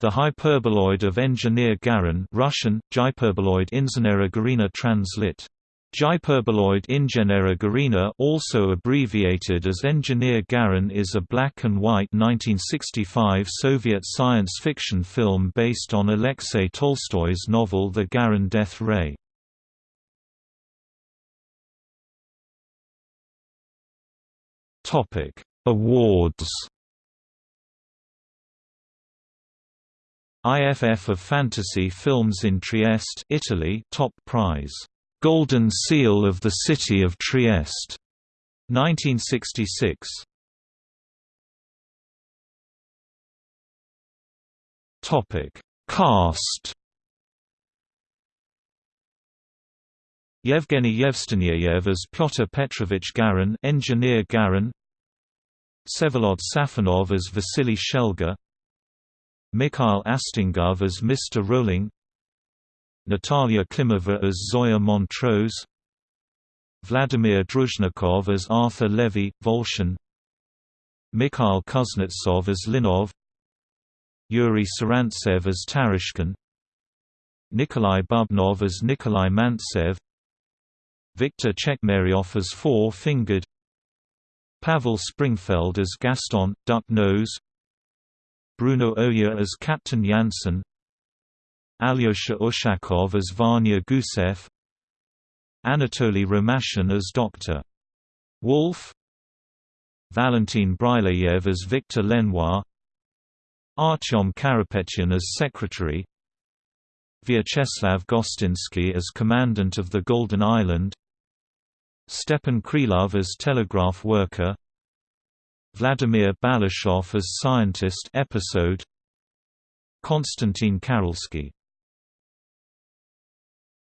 The hyperboloid of engineer Garin Russian, Hyperboloid Inženera Garina translit. Hyperboloid Inženera Garina also abbreviated as Engineer Garin is a black and white 1965 Soviet science fiction film based on Alexei Tolstoy's novel The Garin Death Ray. Awards IFF of Fantasy Films in Trieste Italy top prize Golden Seal of the City of Trieste 1966 Topic Cast Yevgeny Yevstigneyev as Pyotr Petrovich Garin, engineer Garin. Vsevolod Safonov as Vasily Shelga. Mikhail Astangov as Mr. Rolling Natalia Klimova as Zoya Montrose Vladimir Druzhnikov as Arthur Levy, Volshin Mikhail Kuznetsov as Linov Yuri Sarantsev as Tarashkin Nikolai Bubnov as Nikolai Mantsev Viktor Chekmeryov as Four-Fingered Pavel Springfeld as Gaston, Duck Nose Bruno Oya as Captain Janssen Alyosha Ushakov as Vanya Gusev Anatoly Romashin as Dr. Wolf Valentin Bryleyev as Victor Lenoir Artyom Karapetyan as Secretary Vyacheslav Gostinsky as Commandant of the Golden Island Stepan Krylov as Telegraph Worker Vladimir Balashov as Scientist episode Konstantin Karolsky